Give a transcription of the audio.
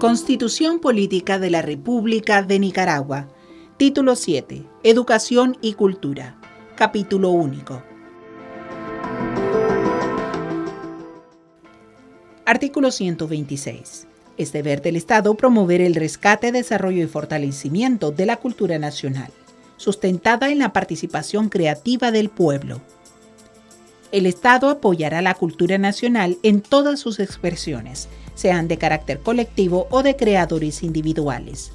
Constitución Política de la República de Nicaragua. Título 7. Educación y Cultura. Capítulo único. Artículo 126. Es deber del Estado promover el rescate, desarrollo y fortalecimiento de la cultura nacional, sustentada en la participación creativa del pueblo. El Estado apoyará la cultura nacional en todas sus expresiones, sean de carácter colectivo o de creadores individuales.